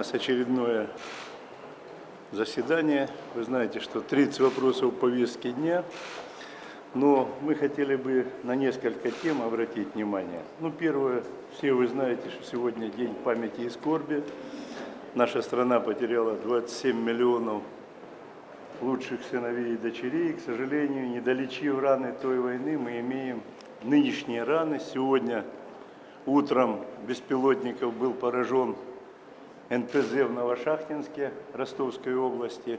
нас очередное заседание. Вы знаете, что 30 вопросов повестки дня. Но мы хотели бы на несколько тем обратить внимание. Ну, первое, все вы знаете, что сегодня день памяти и скорби. Наша страна потеряла 27 миллионов лучших сыновей и дочерей. К сожалению, не долечив раны той войны, мы имеем нынешние раны. Сегодня утром беспилотников был поражен НПЗ в Новошахтинске Ростовской области.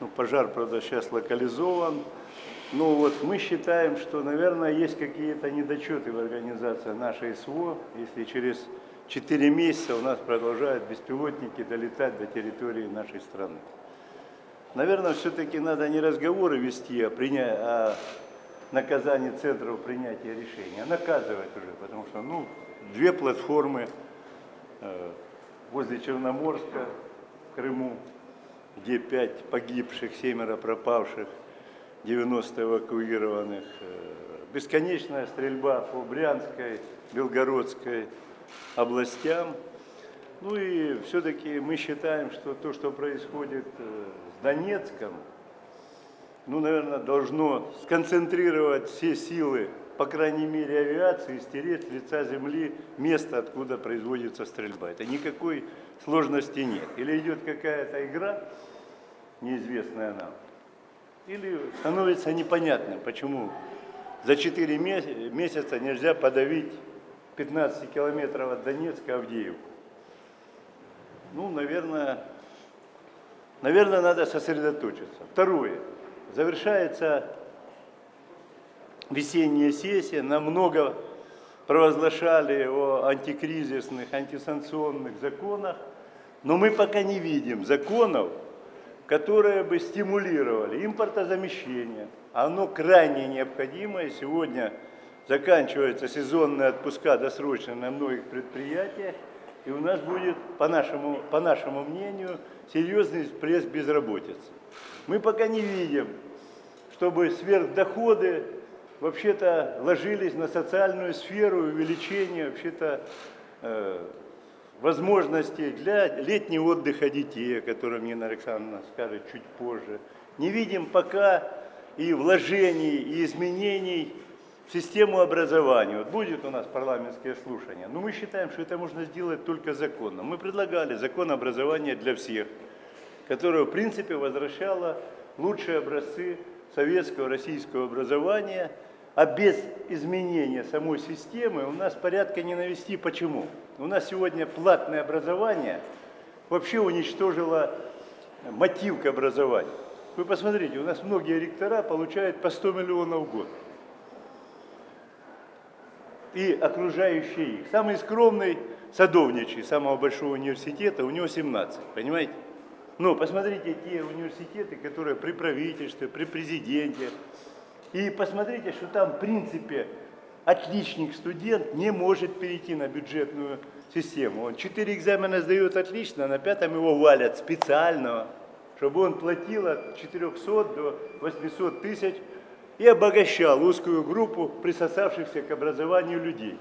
Ну, пожар, правда, сейчас локализован. Ну вот мы считаем, что, наверное, есть какие-то недочеты в организации нашей СВО, если через 4 месяца у нас продолжают беспилотники долетать до территории нашей страны. Наверное, все-таки надо не разговоры вести о, приня... о наказании центров принятия решений, а наказывать уже, потому что ну, две платформы э, возле Черноморска, в Крыму, где пять погибших, семеро пропавших, 90 эвакуированных. Э, бесконечная стрельба по Брянской, Белгородской областям. Ну и все-таки мы считаем, что то, что происходит э, с Донецком, ну, наверное, должно сконцентрировать все силы, по крайней мере, авиации, стереть с лица земли место, откуда производится стрельба. Это никакой сложности нет. Или идет какая-то игра, неизвестная нам, или становится непонятным, почему за 4 месяца нельзя подавить 15 километров от Донецка Авдеевку. Ну, наверное, наверное, надо сосредоточиться. Второе. Завершается весенняя сессия. Намного провозглашали о антикризисных, антисанкционных законах. Но мы пока не видим законов, которые бы стимулировали импортозамещение. Оно крайне необходимое. Сегодня заканчиваются сезонные отпуска досрочно на многих предприятиях. И у нас будет, по нашему, по нашему мнению, серьезный всплеск безработицы. Мы пока не видим, чтобы сверхдоходы вообще-то ложились на социальную сферу, увеличение вообще-то э, возможностей для летнего отдыха детей, о котором Нина Александровна скажет чуть позже. Не видим пока и вложений, и изменений в систему образования. Вот будет у нас парламентское слушание, но мы считаем, что это можно сделать только законно. Мы предлагали закон образования для всех, которое в принципе возвращало лучшие образцы советского, российского образования – а без изменения самой системы у нас порядка не навести. Почему? У нас сегодня платное образование вообще уничтожило мотив к образованию. Вы посмотрите, у нас многие ректора получают по 100 миллионов в год. И окружающие их. Самый скромный садовничий самого большого университета, у него 17, понимаете? Но посмотрите те университеты, которые при правительстве, при президенте, и посмотрите, что там в принципе отличник студент не может перейти на бюджетную систему. Он четыре экзамена сдает отлично, на пятом его валят специального, чтобы он платил от 400 до 800 тысяч и обогащал узкую группу присосавшихся к образованию людей.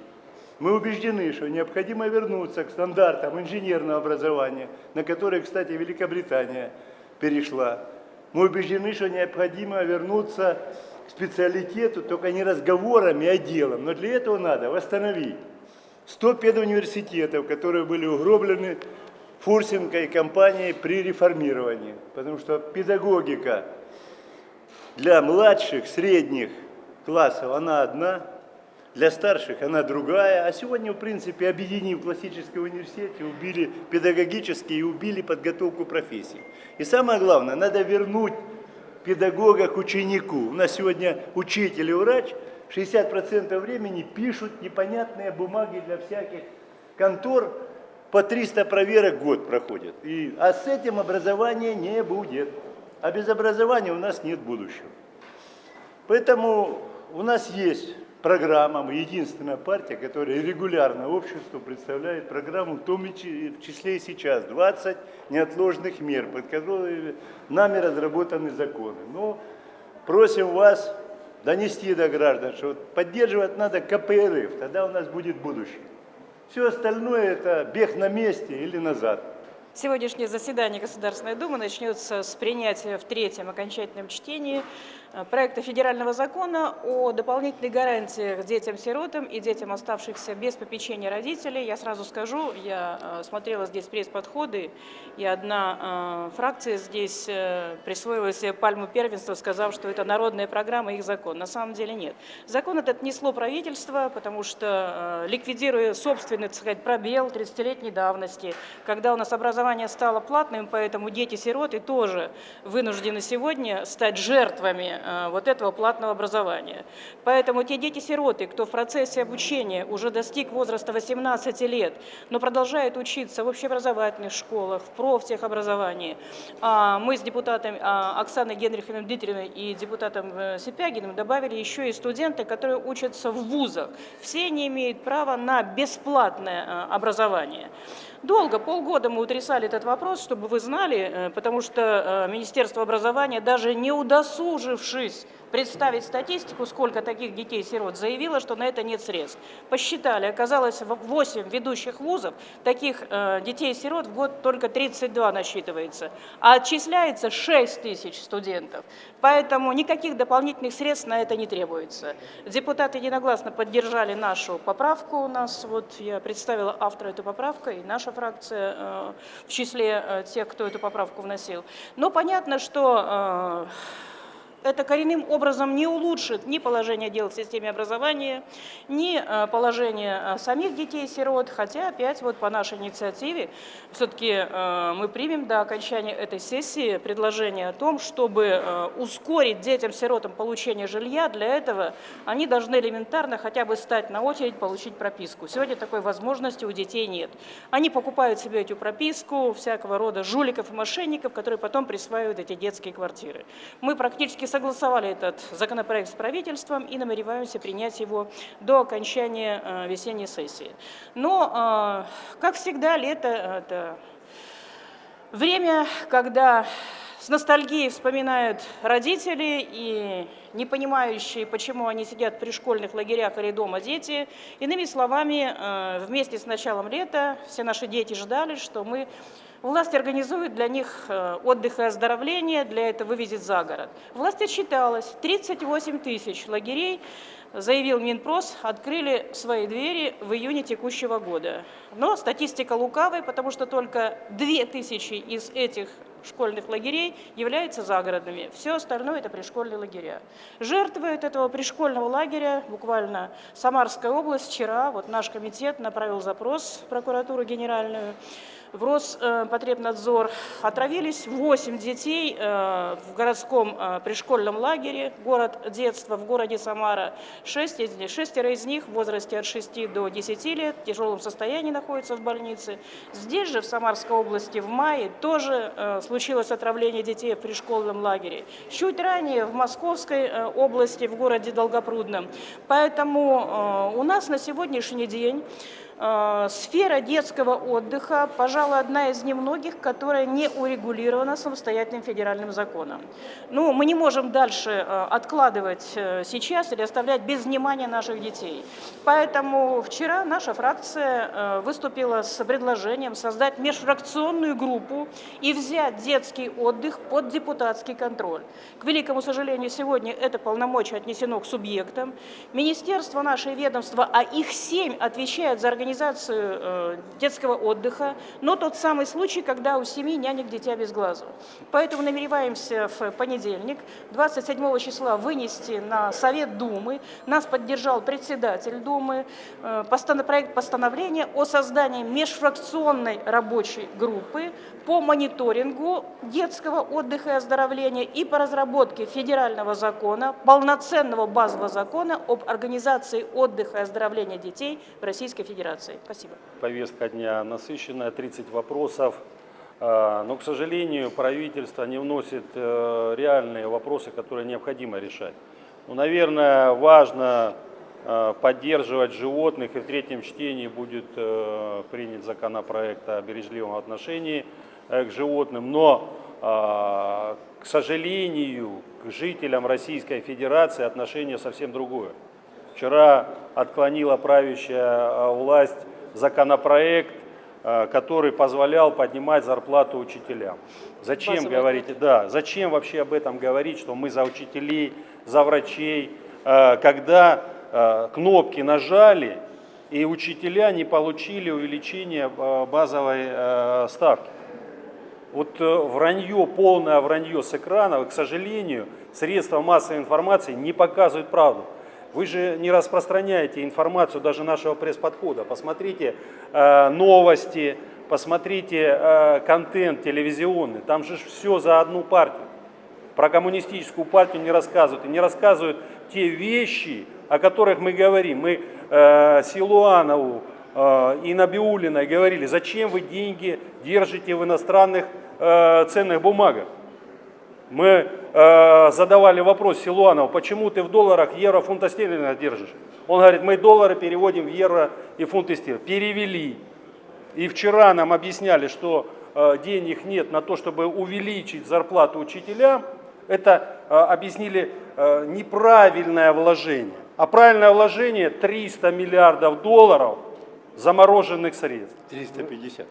Мы убеждены, что необходимо вернуться к стандартам инженерного образования, на которые, кстати, Великобритания перешла. Мы убеждены, что необходимо вернуться специалитету, только не разговорами, а делом. Но для этого надо восстановить 100 педуниверситетов, которые были угроблены Фурсенко и компанией при реформировании. Потому что педагогика для младших, средних классов, она одна, для старших она другая. А сегодня, в принципе, объединив классические университеты, убили педагогические и убили подготовку профессий. И самое главное, надо вернуть педагога к ученику. У нас сегодня учитель и врач 60% времени пишут непонятные бумаги для всяких контор, по 300 проверок год проходят. И, а с этим образования не будет. А без образования у нас нет будущего. Поэтому у нас есть программа, мы единственная партия, которая регулярно обществу представляет программу, в том числе и сейчас, 20 неотложных мер, под которые нами разработаны законы. Но просим вас донести до граждан, что поддерживать надо КПРФ, тогда у нас будет будущее. Все остальное это бег на месте или назад. Сегодняшнее заседание Государственной Думы начнется с принятия в третьем окончательном чтении проекта федерального закона о дополнительных гарантиях детям-сиротам и детям, оставшихся без попечения родителей. Я сразу скажу, я э, смотрела здесь пресс-подходы, и одна э, фракция здесь присвоила себе пальму первенства, сказав, что это народная программа, их закон. На самом деле нет. Закон этот несло правительство, потому что, ликвидируя собственный, так сказать, пробел 30-летней давности, когда у нас образование стало платным, поэтому дети-сироты тоже вынуждены сегодня стать жертвами э, вот этого платного образования. Поэтому те дети-сироты, кто в процессе обучения уже достиг возраста 18 лет, но продолжает учиться в общеобразовательных школах, в профтехобразовании, а мы с депутатом а, Оксаной Генриховной Дмитриевной и депутатом э, Сипягиным добавили еще и студенты, которые учатся в вузах. Все они имеют право на бесплатное э, образование. Долго, полгода мы утрясали этот вопрос, чтобы вы знали, э, потому что э, Министерство образования, даже не удосужившись представить статистику, сколько таких детей-сирот, заявила, что на это нет средств. Посчитали, оказалось 8 ведущих вузов, таких э, детей-сирот в год только 32 насчитывается, а отчисляется 6 тысяч студентов. Поэтому никаких дополнительных средств на это не требуется. Депутаты единогласно поддержали нашу поправку у нас, вот я представила автора этой поправки, и наша фракция э, в числе э, тех, кто эту поправку вносил. Но понятно, что это коренным образом не улучшит ни положение дел в системе образования, ни э, положение э, самих детей-сирот, хотя опять вот по нашей инициативе все-таки э, мы примем до окончания этой сессии предложение о том, чтобы ускорить детям-сиротам получение жилья, для этого они должны элементарно хотя бы стать на очередь получить прописку. Сегодня такой возможности у детей нет. Они покупают себе эту прописку, всякого рода жуликов и мошенников, которые потом присваивают эти детские квартиры. Мы практически согласовали этот законопроект с правительством и намереваемся принять его до окончания э, весенней сессии. Но, э, как всегда, лето – это время, когда с ностальгией вспоминают родители и не понимающие, почему они сидят при школьных лагерях или дома дети. Иными словами, э, вместе с началом лета все наши дети ждали, что мы Власть организует для них э, отдых и оздоровление, для этого вывезет за город. Власть отчиталась, 38 тысяч лагерей, заявил Минпрос, открыли свои двери в июне текущего года. Но статистика лукавая, потому что только 2 тысячи из этих школьных лагерей являются загородными. Все остальное – это пришкольные лагеря. Жертвы от этого пришкольного лагеря, буквально Самарская область, вчера вот наш комитет направил запрос в прокуратуру генеральную, в Роспотребнадзор отравились 8 детей э, в городском э, пришкольном лагере, город детства в городе Самара. 6, шестеро из них в возрасте от 6 до 10 лет в тяжелом состоянии находятся в больнице. Здесь же, в Самарской области, в мае тоже э, случилось отравление детей в пришкольном лагере. Чуть ранее в Московской области, в городе Долгопрудном. Поэтому у нас на сегодняшний день сфера детского отдыха, пожалуй, одна из немногих, которая не урегулирована самостоятельным федеральным законом. Ну, мы не можем дальше э, откладывать э, сейчас или оставлять без внимания наших детей. Поэтому вчера наша фракция выступила с предложением создать межфракционную группу и взять детский отдых под депутатский контроль. К великому сожалению, сегодня это полномочие отнесено к субъектам. Министерство, наше ведомство, а их семь отвечают за организацию организацию э, детского отдыха, но тот самый случай, когда у семьи нянек дитя без глаза. Поэтому намереваемся в понедельник, 27 числа, вынести на Совет Думы. Нас поддержал председатель Думы. Э, проект постановления о создании межфракционной рабочей группы по мониторингу детского отдыха и оздоровления и по разработке федерального закона, полноценного базового закона об организации отдыха и оздоровления детей в Российской Федерации ситуации. Спасибо. Повестка дня насыщенная, 30 вопросов. А, но, к сожалению, правительство не вносит э, реальные вопросы, которые необходимо решать. Ну, наверное, важно э, поддерживать животных, и в третьем чтении будет э, принят законопроект о бережливом отношении к животным. Но, а, к сожалению, к жителям Российской Федерации отношение совсем другое. Вчера отклонила правящая власть законопроект э, который позволял поднимать зарплату учителям. Зачем говорить, да, зачем вообще об этом говорить, что мы за учителей, за врачей, э, когда кнопки нажали, и учителя не получили увеличение базовой ставки. Вот э, вранье, полное вранье с экранов, к сожалению, средства массовой информации не показывают правду. Вы же не распространяете информацию даже нашего пресс-подхода. Посмотрите э, новости, посмотрите э, контент телевизионный. Там же все за одну партию. Про коммунистическую партию не рассказывают. И не рассказывают те вещи, о которых мы говорим. Мы э, Силуанову э, и Набиулиной говорили, зачем вы деньги держите в иностранных э, ценных бумагах. Мы э, задавали вопрос Силуанову, почему ты в долларах евро, фунта стерлинга держишь? Он говорит, мы доллары переводим в евро и фунты стерлинга. Перевели. И вчера нам объясняли, что э, денег нет на то, чтобы увеличить зарплату учителям. Это э, объяснили э, неправильное вложение. А правильное вложение 300 миллиардов долларов замороженных средств. 350.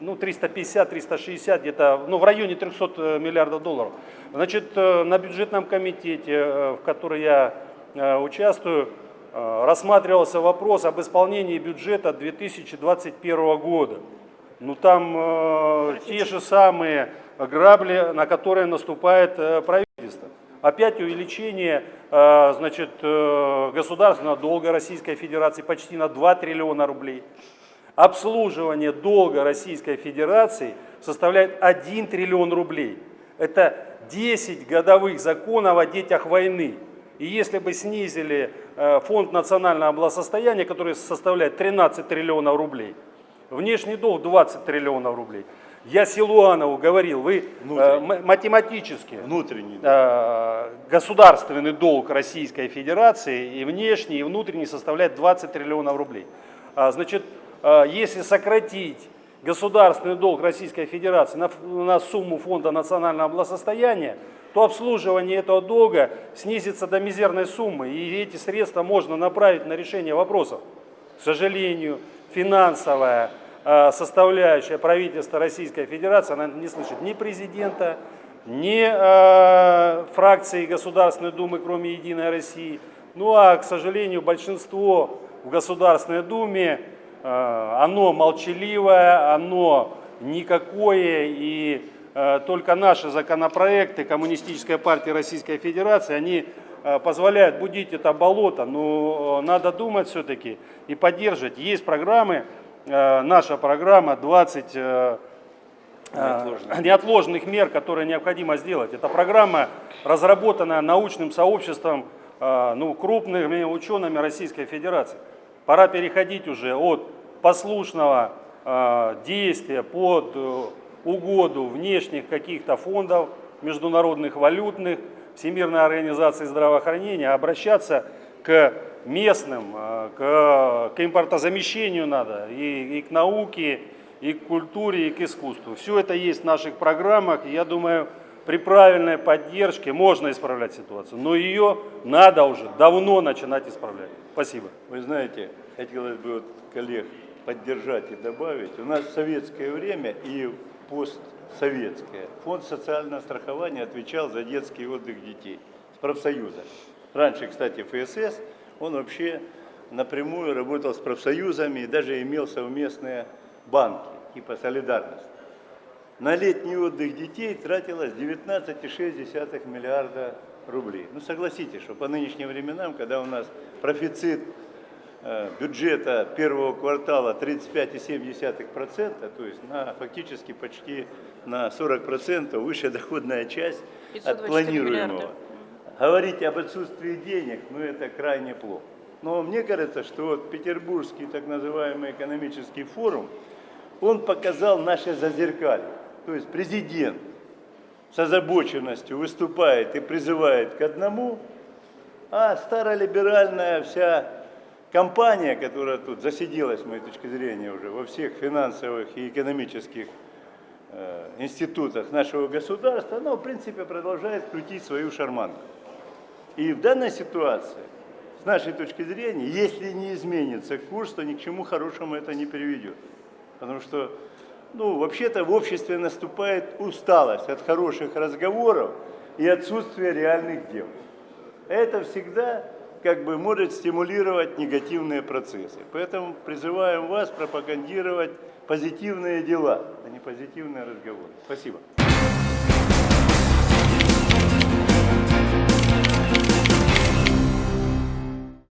Ну, 350, 360, где-то, ну, в районе 300 миллиардов долларов. Значит, э, на бюджетном комитете, э, в котором я э, участвую, э, рассматривался вопрос об исполнении бюджета 2021 года. Ну, там э, те же самые грабли, на которые наступает э, правительство. Опять увеличение э, значит, э, государственного долга Российской Федерации почти на 2 триллиона рублей. Обслуживание долга Российской Федерации составляет 1 триллион рублей. Это 10 годовых законов о детях войны. И если бы снизили э, фонд национального благосостояния, который составляет 13 триллионов рублей, внешний долг 20 триллионов рублей. Я Силуанову говорил, вы э, Внутренний. м- математически Внутренний. да. э, государственный долг Российской Федерации и внешний, и внутренний составляет 20 триллионов рублей. А, Значит, э, если сократить государственный долг Российской Федерации на, на сумму фонда национального благосостояния, то обслуживание этого долга снизится до мизерной суммы, и эти средства можно направить на решение вопросов. К сожалению, финансовая э, составляющая правительства Российской Федерации, она не слышит ни президента, ни э, фракции Государственной Думы, кроме Единой России. Ну а, к сожалению, большинство в Государственной Думе, э, оно молчаливое, оно никакое, и э, только наши законопроекты Коммунистической партии Российской Федерации, они э, позволяют будить это болото, но э, надо думать все-таки и поддерживать. Есть программы, э, наша программа 20 э, э, Неотложных. неотложных мер, которые необходимо сделать. Эта программа, разработанная научным сообществом, э, ну, крупными учеными Российской Федерации. Пора переходить уже от послушного э, действия под э, угоду внешних каких-то фондов, международных валютных, Всемирной организации здравоохранения, а обращаться к местным, э, к, к импортозамещению надо, и, и к науке, и к культуре, и к искусству. Все это есть в наших программах, я думаю, при правильной поддержке можно исправлять ситуацию, но ее надо уже давно начинать исправлять. Спасибо. Вы знаете, хотелось бы вот коллег поддержать и добавить. У нас в советское время и постсоветское фонд социального страхования отвечал за детский отдых детей с профсоюза. Раньше, кстати, ФСС, он вообще напрямую работал с профсоюзами и даже имел совместные банки, типа солидарность. На летний отдых детей тратилось 19,6 миллиарда рублей. Ну согласитесь, что по нынешним временам, когда у нас профицит э, бюджета первого квартала 35,7%, то есть на, фактически почти на 40% выше доходная часть от 524 планируемого. миллиарда. Говорить об отсутствии денег, ну это крайне плохо. Но мне кажется, что вот Петербургский так называемый экономический форум, он показал наше зазеркалье. То есть президент с озабоченностью выступает и призывает к одному, а старолиберальная вся компания, которая тут засиделась, с моей точки зрения, уже во всех финансовых и экономических э, институтах нашего государства, она, в принципе, продолжает крутить свою шарманку. И в данной ситуации, с нашей точки зрения, если не изменится курс, то ни к чему хорошему это не приведет. Потому что, ну, вообще-то в обществе наступает усталость от хороших разговоров и отсутствия реальных дел. Это всегда как бы может стимулировать негативные процессы. Поэтому призываем вас пропагандировать позитивные дела, а не позитивные разговоры. Спасибо.